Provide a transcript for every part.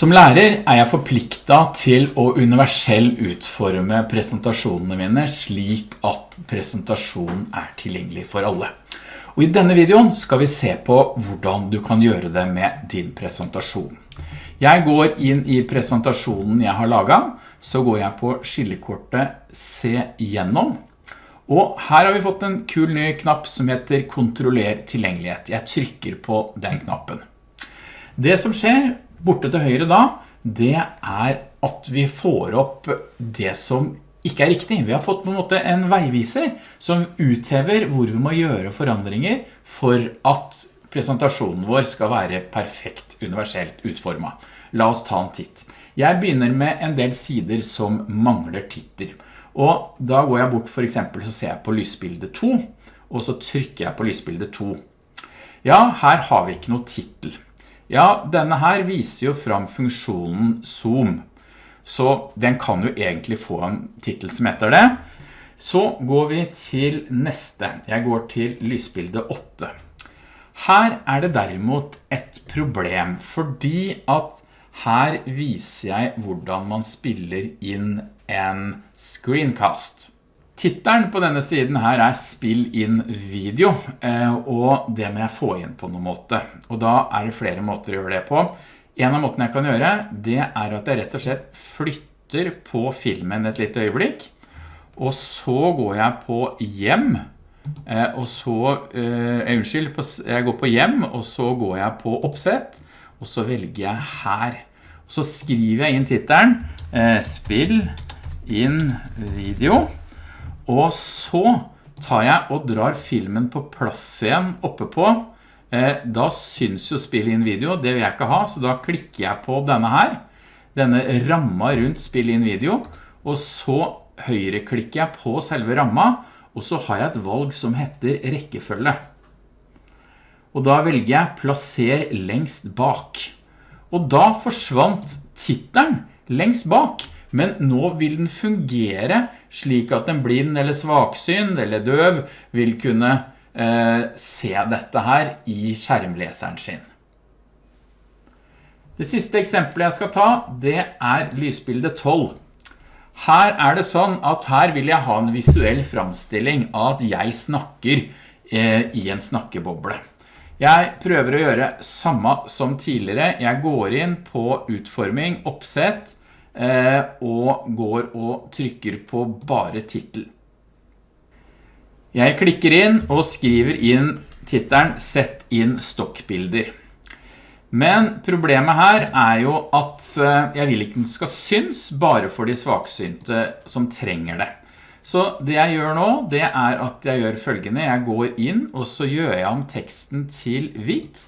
Som lærer er jeg forpliktet til å universell utforme presentasjonene mine slik at presentasjonen er tilgjengelig for alle. Og I denne videoen skal vi se på hvordan du kan gjøre det med din presentasjon. Jeg går inn i presentasjonen jeg har laget, så går jeg på skillekortet Se gjennom. Og her har vi fått en kul ny knapp som heter Kontroller tilgjengelighet. Jeg trykker på den knappen. Det som skjer borte til høyre da, det er at vi får opp det som ikke er riktig. Vi har fått på en måte en veiviser som uthever hvor vi må gjøre forandringer for at presentasjonen vår skal være perfekt universelt utformet. La oss ta en titt. Jeg begynner med en del sider som mangler titter. Og da går jeg bort for eksempel så ser jeg på lysbilde 2, og så trykker jeg på lysbilde 2. Ja, her har vi ikke noe titel. Ja, denne her viser jo fram funksjonen zoom. Så den kan jo egentlig få en titel som heter det. Så går vi til neste. Jeg går til lysbilde 8. Her er det derimot et problem, fordi at her viser jeg hvordan man spiller inn en screencast. Tittelen på denne siden her er spill inn video, eh, og det må jeg få inn på noen måte. Og da er det flere måter å gjøre det på. En av måtene jeg kan gjøre, det er at jeg rett og slett flytter på filmen et litt øyeblikk, og så går jeg på hjem, eh, og så, eh, unnskyld, jeg går på hjem, og så går jeg på oppsett, og så velger jeg her. Og så skriver jeg inn tittelen, spill inn video, og så tar jeg og drar filmen på plass igjen oppe på. Eh, da syns jo spill inn video, det vil jeg ikke ha, så da klikker jeg på denne her. Denne ramma rundt spill inn video, og så høyreklikker jeg på selve ramma, og så har jeg et valg som heter rekkefølge. Og da velger jeg plasser lengst bak. Og da forsvant titelen lengst bak, men nå vil den fungere slik at en blind eller svaksynd eller døv vil kunne eh, se dette her i skjermleseren sin. Det siste eksempelet jeg skal ta, det er lysbildet 12. Her er det sånn at her vil jeg ha en visuell framstilling av at jeg snakker eh, i en snakkeboble. Jeg prøver å gjøre samme som tidligere. Jeg går inn på utforming, oppsett, og går og trykker på bare titel. Jeg klikker inn og skriver inn titelen Sett inn stokkbilder. Men problemet her er jo at eh, jeg vil ikke den skal syns bare for de svaksynte som trenger det. Så det jeg gjør nå, det er at jeg gjør følgende. Jeg går inn, og så gjør jeg om teksten til hvit.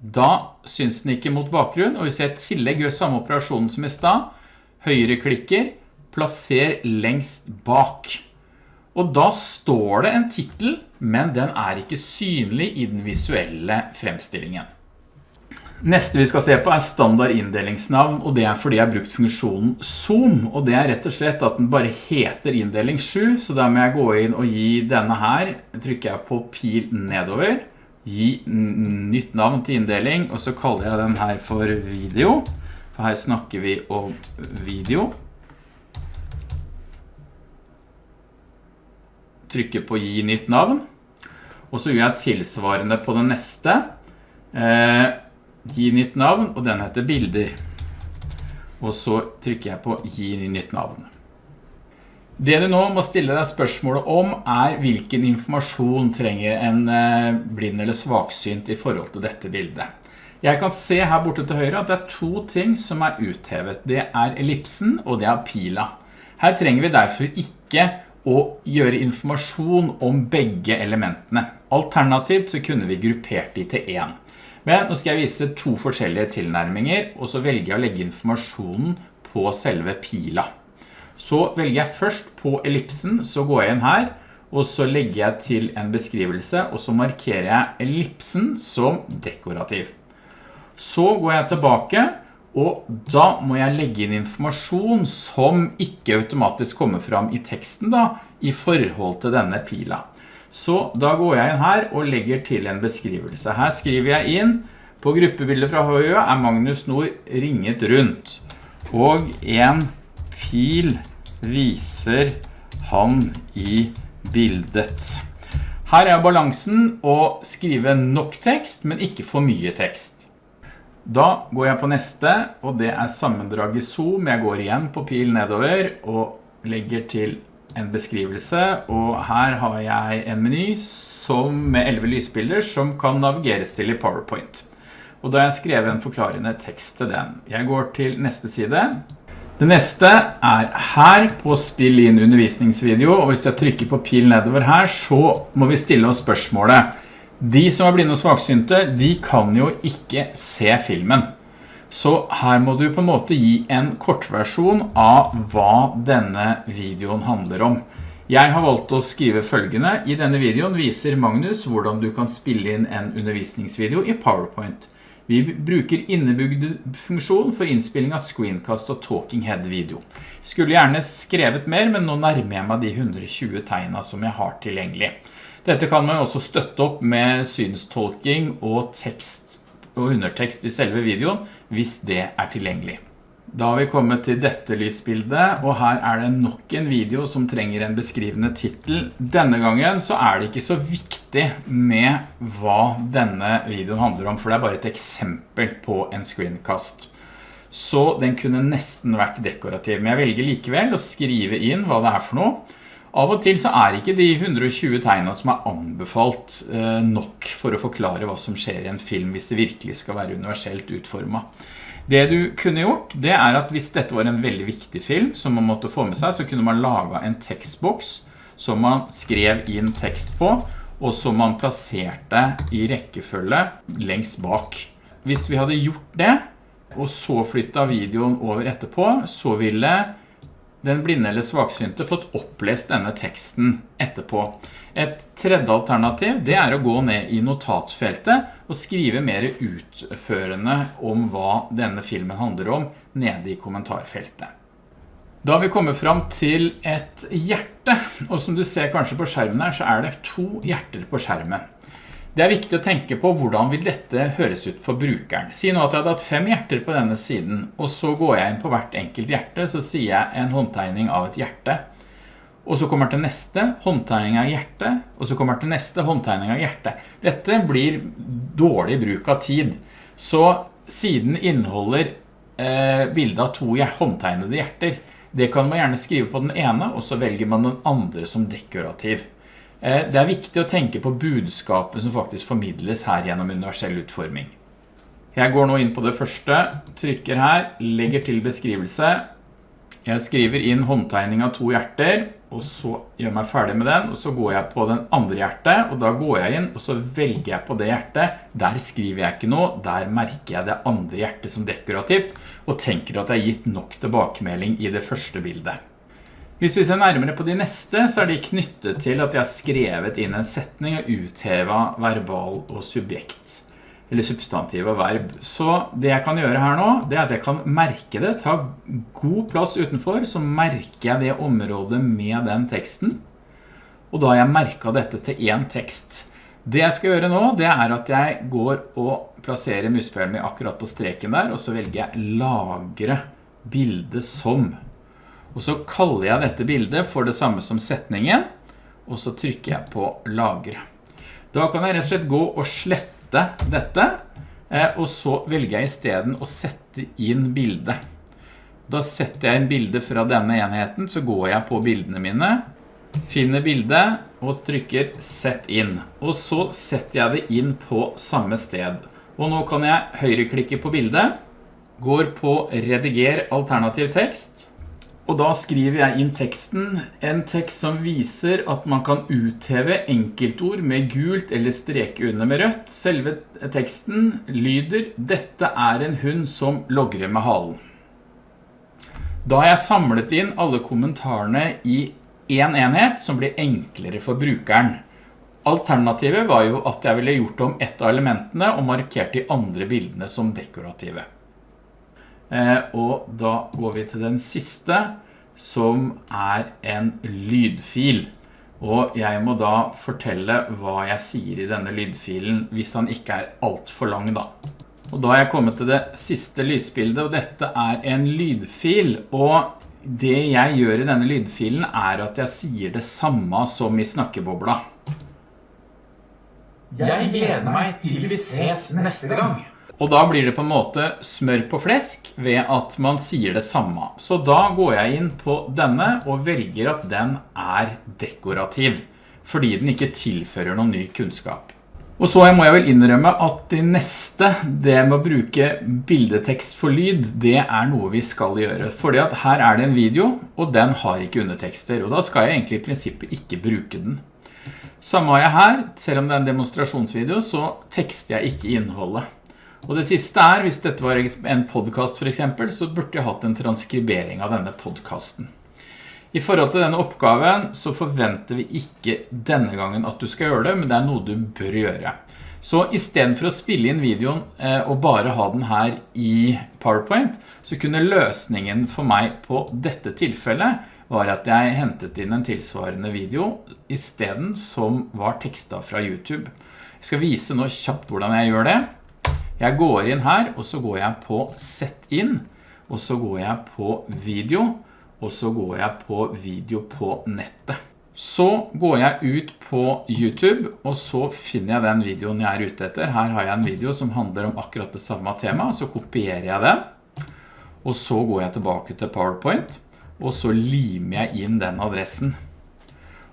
Da syns den ikke mot bakgrunn, og hvis jeg i tillegg gjør samme operasjonen som i sted, høyreklikker, plasser lengst bak. Og da står det en titel, men den er ikke synlig i den visuelle fremstillingen. Neste vi skal se på er standard inndelingsnavn, og det er fordi jeg har brukt funksjonen zoom, og det er rett og slett at den bare heter inndeling 7, så da må jeg gå inn og gi denne her, trykker jeg på pil nedover, gi nytt navn til inndeling, og så kaller jeg den her for video, for her snakker vi om video. Trykker på gi nytt navn. Og så gjør jeg tilsvarende på den neste. Eh, gi nytt navn, og den heter bilder. Og så trykker jeg på gi nytt navn. Det du nå må stille deg spørsmålet om er hvilken informasjon trenger en eh, blind eller svaksynt i forhold til dette bildet. Jeg kan se her borte til høyre at det er to ting som er uthevet. Det er ellipsen og det er pila. Her trenger vi derfor ikke å gjøre informasjon om begge elementene. Alternativt så kunne vi gruppert de til en. Men nå skal jeg vise to forskjellige tilnærminger, og så velger jeg å legge informasjonen på selve pila. Så velger jeg først på ellipsen, så går jeg inn her, og så legger jeg til en beskrivelse, og så markerer jeg ellipsen som dekorativ. Så går jeg tilbake, og da må jeg legge inn informasjon som ikke automatisk kommer fram i teksten da, i forhold til denne pila. Så da går jeg inn her og legger til en beskrivelse. Her skriver jeg inn På gruppebildet fra Høyø er Magnus Nord ringet rundt, og en pil viser han i bildet. Her er balansen å skrive nok tekst, men ikke for mye tekst. Da går jeg på neste, og det er sammendrag i zoom. Jeg går igjen på pil nedover og legger til en beskrivelse, og her har jeg en meny som med 11 lysbilder som kan navigeres til i PowerPoint. Og da har jeg skrevet en forklarende tekst til den. Jeg går til neste side. Det neste er her på spill inn undervisningsvideo, og hvis jeg trykker på pil nedover her, så må vi stille oss spørsmålet. De som er blinde og svaksynte, de kan jo ikke se filmen. Så her må du på en måte gi en kortversjon av hva denne videoen handler om. Jeg har valgt å skrive følgende. I denne videoen viser Magnus hvordan du kan spille inn en undervisningsvideo i PowerPoint. Vi bruker innebygd funksjon for innspilling av screencast og talking head video. Skulle gjerne skrevet mer, men nå nærmer jeg meg de 120 tegna som jeg har tilgjengelig. Dette kan man også støtte opp med synstolking og tekst og undertekst i selve videoen, hvis det er tilgjengelig. Da har vi kommet til dette lysbildet, og her er det nok en video som trenger en beskrivende titel. Denne gangen så er det ikke så viktig med hva denne videoen handler om, for det er bare et eksempel på en screencast. Så den kunne nesten vært dekorativ, men jeg velger likevel å skrive inn hva det er for noe. Av og til så er ikke de 120 tegnene som er anbefalt eh, nok for å forklare hva som skjer i en film hvis det virkelig skal være universelt utformet. Det du kunne gjort, det er at hvis dette var en veldig viktig film som man måtte få med seg, så kunne man lage en tekstboks som man skrev inn tekst på, og som man plasserte i rekkefølge lengst bak. Hvis vi hadde gjort det, og så flyttet videoen over etterpå, så ville den blinde eller svaksynte fått opplest denne teksten etterpå. Et tredje alternativ det er å gå ned i notatfeltet og skrive mer utførende om hva denne filmen handler om nede i kommentarfeltet. Da vi kommet fram til et hjerte, og som du ser kanskje på skjermen her, så er det to hjerter på skjermen. Det er viktig å tenke på hvordan vil dette høres ut for brukeren. Si nå at jeg hadde hatt fem hjerter på denne siden, og så går jeg inn på hvert enkelt hjerte, så sier jeg en håndtegning av et hjerte. Og så kommer til neste håndtegning av hjerte, og så kommer til neste håndtegning av hjerte. Dette blir dårlig bruk av tid. Så siden inneholder eh, bildet av to håndtegnede hjerter. Det kan man gjerne skrive på den ene, og så velger man den andre som dekorativ. Eh, det er viktig å tenke på budskapet som faktisk formidles her gjennom universell utforming. Jeg går nå inn på det første, trykker her, legger til beskrivelse. Jeg skriver inn håndtegning av to hjerter, og så gjør jeg meg ferdig med den, og så går jeg på den andre hjertet, og da går jeg inn, og så velger jeg på det hjertet. Der skriver jeg ikke noe, der merker jeg det andre hjertet som dekorativt, og tenker at jeg har gitt nok tilbakemelding i det første bildet. Hvis vi ser nærmere på de neste, så er de knyttet til at jeg har skrevet inn en setning og uthevet verbal og subjekt, eller substantiv og verb. Så det jeg kan gjøre her nå, det er at jeg kan merke det, ta god plass utenfor, så merker jeg det området med den teksten. Og da har jeg merket dette til en tekst. Det jeg skal gjøre nå, det er at jeg går og plasserer muspelen min akkurat på streken der, og så velger jeg lagre bildet som og så kaller jeg dette bildet for det samme som setningen, og så trykker jeg på lagre. Da kan jeg rett og slett gå og slette dette, eh, og så velger jeg i stedet å sette inn bildet. Da setter jeg inn bildet fra denne enheten, så går jeg på bildene mine, finner bildet og trykker sett inn. Og så setter jeg det inn på samme sted. Og nå kan jeg høyreklikke på bildet, går på rediger alternativ tekst, og da skriver jeg inn teksten, en tekst som viser at man kan utheve enkeltord med gult eller streke under med rødt. Selve teksten lyder, dette er en hund som logrer med halen. Da har jeg samlet inn alle kommentarene i en enhet som blir enklere for brukeren. Alternativet var jo at jeg ville gjort om ett av elementene og markert de andre bildene som dekorative. Eh, og da går vi til den siste, som er en lydfil. Og jeg må da fortelle hva jeg sier i denne lydfilen, hvis han ikke er alt for lang da. Og da har jeg kommet til det siste lysbildet, og dette er en lydfil, og det jeg gjør i denne lydfilen er at jeg sier det samme som i snakkebobla. Jeg gleder meg til vi ses neste gang. Og da blir det på en måte smør på flesk ved at man sier det samme. Så da går jeg inn på denne og velger at den er dekorativ, fordi den ikke tilfører noen ny kunnskap. Og så må jeg vel innrømme at det neste, det med å bruke bildetekst for lyd, det er noe vi skal gjøre. Fordi at her er det en video, og den har ikke undertekster, og da skal jeg egentlig i prinsippet ikke bruke den. Samme har jeg her, selv om det er en demonstrasjonsvideo, så tekster jeg ikke innholdet. Og det siste er, hvis dette var en podcast for eksempel, så burde jeg hatt en transkribering av denne podcasten. I forhold til denne oppgaven så forventer vi ikke denne gangen at du skal gjøre det, men det er noe du bør gjøre. Så i stedet for å spille inn videoen eh, og bare ha den her i PowerPoint, så kunne løsningen for meg på dette tilfellet var at jeg hentet inn en tilsvarende video i stedet som var tekstet fra YouTube. Jeg skal vise nå kjapt hvordan jeg gjør det. Jeg går inn her, og så går jeg på Sett inn, og så går jeg på Video, og så går jeg på video på nettet. Så går jeg ut på YouTube, og så finner jeg den videoen jeg er ute etter. Her har jeg en video som handler om akkurat det samme tema, så kopierer jeg den. Og så går jeg tilbake til PowerPoint, og så limer jeg inn den adressen.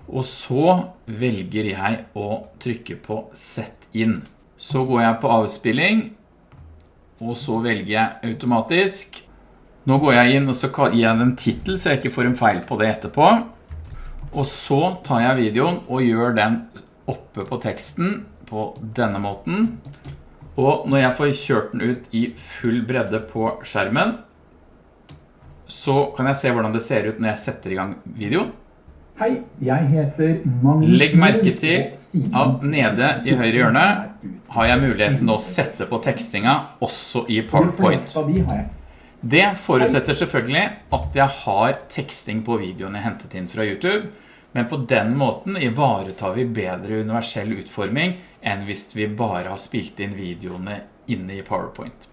Og så velger jeg å trykke på Sett inn. Så går jeg på avspilling, og så velger jeg automatisk nå går jeg inn og så gir jeg den titel så jeg ikke får en feil på det etterpå. Og så tar jeg videoen og gjør den oppe på teksten på denne måten. Og når jeg får kjørt den ut i full bredde på skjermen, så kan jeg se hvordan det ser ut når jeg setter i gang videoen. Hei, jeg heter Magnus Legg merke til at nede i høyre hjørne har jeg muligheten å sette på tekstinga også i PowerPoint. Det forutsetter selvfølgelig at jeg har teksting på videoen jeg hentet inn fra YouTube, men på den måten ivaretar vi bedre universell utforming enn hvis vi bare har spilt inn videoene inne i PowerPoint.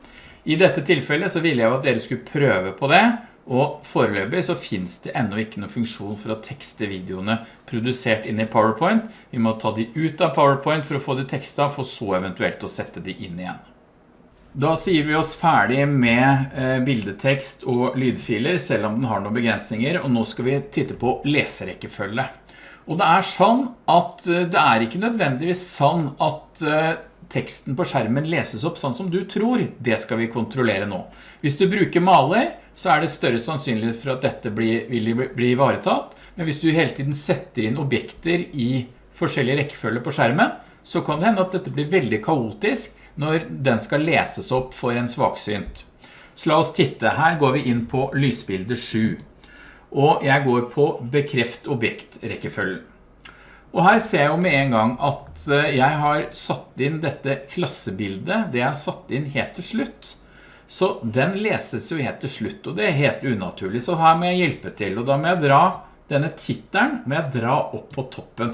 I dette tilfellet så ville jeg at dere skulle prøve på det, og foreløpig så finnes det enda ikke noen funksjon for å tekste videoene produsert inn i PowerPoint. Vi må ta de ut av PowerPoint for å få de tekstene for så eventuelt å sette de inn igjen. Da sier vi oss ferdig med eh, bildetekst og lydfiler, selv om den har noen begrensninger, og nå skal vi titte på leserekkefølge. Og det er sånn at eh, det er ikke nødvendigvis sånn at eh, teksten på skjermen leses opp sånn som du tror. Det skal vi kontrollere nå. Hvis du bruker maler, så er det større sannsynlighet for at dette blir, vil bli ivaretatt. Men hvis du hele tiden setter inn objekter i forskjellige rekkefølger på skjermen, så kan det hende at dette blir veldig kaotisk, når den skal leses opp for en svaksynt. Så la oss titte. Her går vi inn på lysbilde 7. Og jeg går på bekreft objektrekkefølgen. Og her ser jeg jo med en gang at eh, jeg har satt inn dette klassebildet, det jeg har satt inn helt til slutt. Så den leses jo helt til slutt, og det er helt unaturlig. Så her må jeg hjelpe til, og da må jeg dra denne titelen må jeg dra opp på toppen.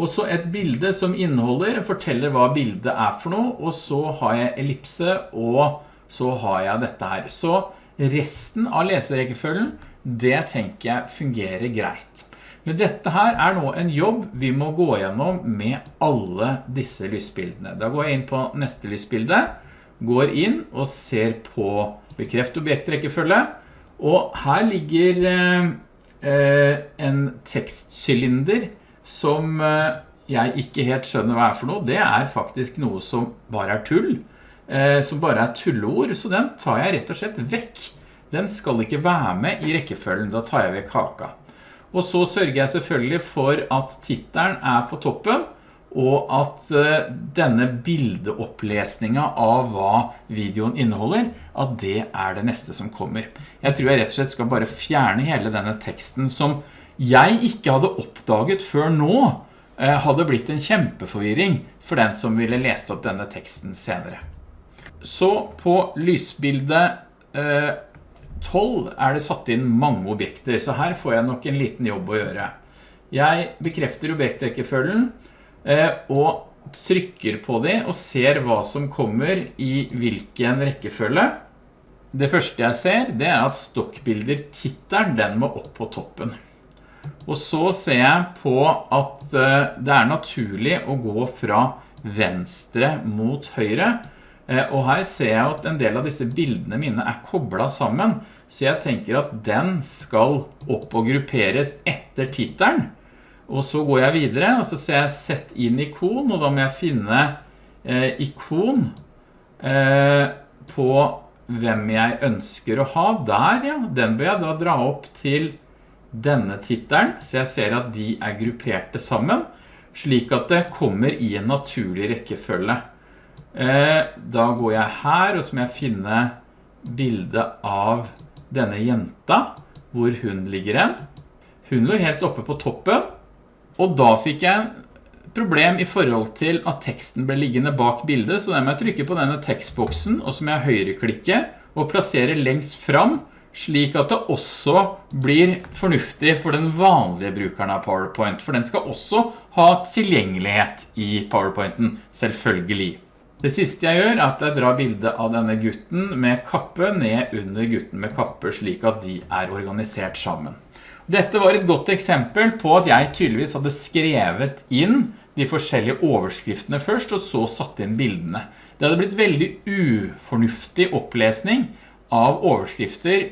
Og så et bilde som inneholder, forteller hva bildet er for noe, og så har jeg ellipse, og så har jeg dette her. Så resten av leserekkefølgen, det tenker jeg fungerer greit. Men dette her er nå en jobb vi må gå gjennom med alle disse lysbildene. Da går jeg inn på neste lysbilde, går inn og ser på bekreft objektrekkefølge, og her ligger eh, en tekstcylinder som eh, jeg ikke helt skjønner hva er for noe, det er faktisk noe som bare er tull, eh, som bare er tulleord, så den tar jeg rett og slett vekk. Den skal ikke være med i rekkefølgen, da tar jeg vekk haka. Og så sørger jeg selvfølgelig for at tittelen er på toppen, og at eh, denne bildeopplesningen av hva videoen inneholder, at det er det neste som kommer. Jeg tror jeg rett og slett skal bare fjerne hele denne teksten som jeg ikke hadde oppdaget før nå, eh, hadde blitt en kjempeforvirring for den som ville lese opp denne teksten senere. Så på lysbilde 12 eh, er det satt inn mange objekter, så her får jeg nok en liten jobb å gjøre. Jeg bekrefter objektrekkefølgen, eh, og trykker på de og ser hva som kommer i hvilken rekkefølge. Det første jeg ser, det er at stokkbilder titelen, den må opp på toppen. Og så ser jeg på at eh, det er naturlig å gå fra venstre mot høyre, og her ser jeg at en del av disse bildene mine er koblet sammen, så jeg tenker at den skal opp og grupperes etter titelen. Og så går jeg videre, og så ser jeg sett inn ikon, og da må jeg finne eh, ikon eh, på hvem jeg ønsker å ha. Der, ja, den bør jeg da dra opp til denne titelen, så jeg ser at de er grupperte sammen, slik at det kommer i en naturlig rekkefølge. Eh, da går jeg her, og så må jeg finne bildet av denne jenta, hvor hun ligger hen. Hun lå helt oppe på toppen, og da fikk jeg problem i forhold til at teksten ble liggende bak bildet, så da må jeg trykke på denne tekstboksen, og så må jeg høyreklikke og plassere lengst fram, slik at det også blir fornuftig for den vanlige brukeren av PowerPoint, for den skal også ha tilgjengelighet i PowerPointen, selvfølgelig. Det siste jeg gjør er at jeg drar bildet av denne gutten med kappe ned under gutten med kappe, slik at de er organisert sammen. Dette var et godt eksempel på at jeg tydeligvis hadde skrevet inn de forskjellige overskriftene først, og så satt inn bildene. Det hadde blitt veldig ufornuftig opplesning av overskrifter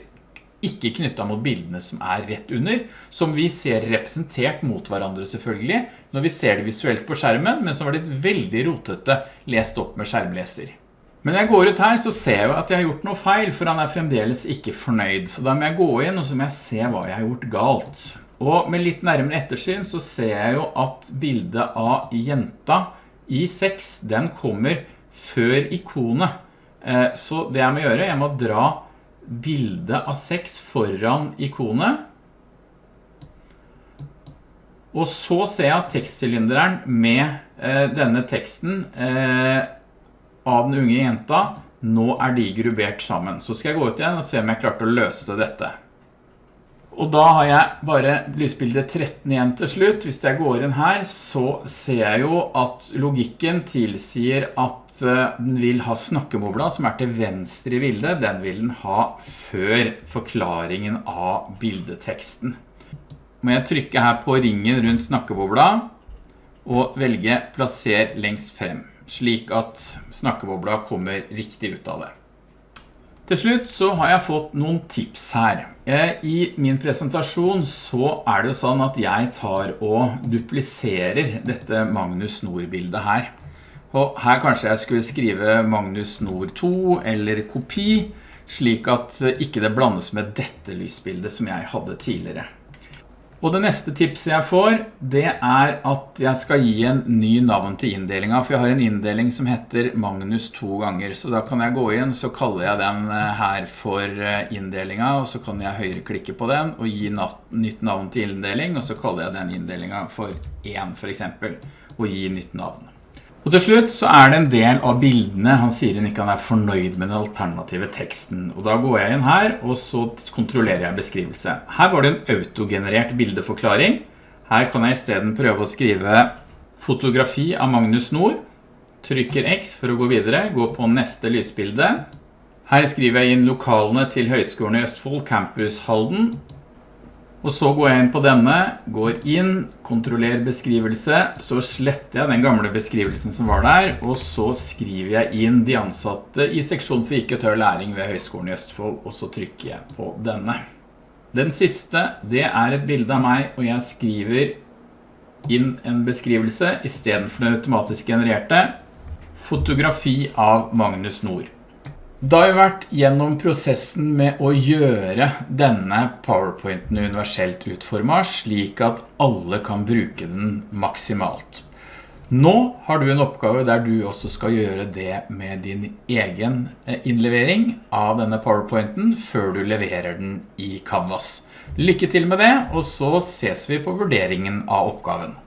ikke knyttet mot bildene som er rett under, som vi ser representert mot hverandre selvfølgelig, når vi ser det visuelt på skjermen, men som var litt veldig rotete lest opp med skjermleser. Men når jeg går ut her så ser jeg at jeg har gjort noe feil, for han er fremdeles ikke fornøyd. Så da må jeg gå inn, og så må jeg se hva jeg har gjort galt. Og med litt nærmere ettersyn så ser jeg jo at bildet av jenta i 6, den kommer før ikonet. Eh, så det jeg må gjøre, jeg må dra bildet av 6 foran ikonet. Og så ser jeg at tekstsylinderen med eh, denne teksten eh, av den unge jenta, nå er de grubbert sammen. Så skal jeg gå ut igjen og se om jeg klarte å løse dette. Og da har jeg bare lysbilde 13 igjen til slutt. Hvis jeg går inn her, så ser jeg jo at logikken tilsier at eh, den vil ha snakkemobla som er til venstre i bildet. Den vil den ha før forklaringen av bildeteksten. Må jeg trykke her på ringen rundt snakkebobla og velge plasser lengst frem slik at snakkebobla kommer riktig ut av det. Til slutt så har jeg fått noen tips her. Eh, I min presentasjon så er det jo sånn at jeg tar og dupliserer dette Magnus Nord-bildet her. Og her kanskje jeg skulle skrive Magnus Nord 2 eller kopi, slik at ikke det blandes med dette lysbildet som jeg hadde tidligere. Og det neste tipset jeg får, det er at jeg skal gi en ny navn til inndelingen, for jeg har en inndeling som heter Magnus to ganger, så da kan jeg gå inn, så kaller jeg den eh, her for indelingen, inndelingen, og så kan jeg høyreklikke på den og gi nytt navn til inndeling, og så kaller jeg den inndelingen for 1 for eksempel, og gi nytt navn. Og til slutt så er det en del av bildene han sier han ikke er fornøyd med den alternative teksten. Og da går jeg inn her, og så kontrollerer jeg beskrivelse. Her var det en autogenerert bildeforklaring. Her kan jeg i stedet prøve å skrive fotografi av Magnus Nord. Trykker X for å gå videre, gå på neste lysbilde. Her skriver jeg inn lokalene til Høgskolen i Østfold, Campus Halden, og så går jeg inn på denne, går inn, kontroller beskrivelse, så sletter jeg den gamle beskrivelsen som var der, og så skriver jeg inn de ansatte i seksjon for IKT og læring ved Høgskolen i Østfold, og så trykker jeg på denne. Den siste, det er et bilde av meg, og jeg skriver inn en beskrivelse i stedet for den automatisk genererte, fotografi av Magnus Nord. Da har vi vært gjennom prosessen med å gjøre denne PowerPointen universelt utformet slik at alle kan bruke den maksimalt. Nå har du en oppgave der du også skal gjøre det med din egen eh, innlevering av denne PowerPointen før du leverer den i Canvas. Lykke til med det, og så ses vi på vurderingen av oppgaven.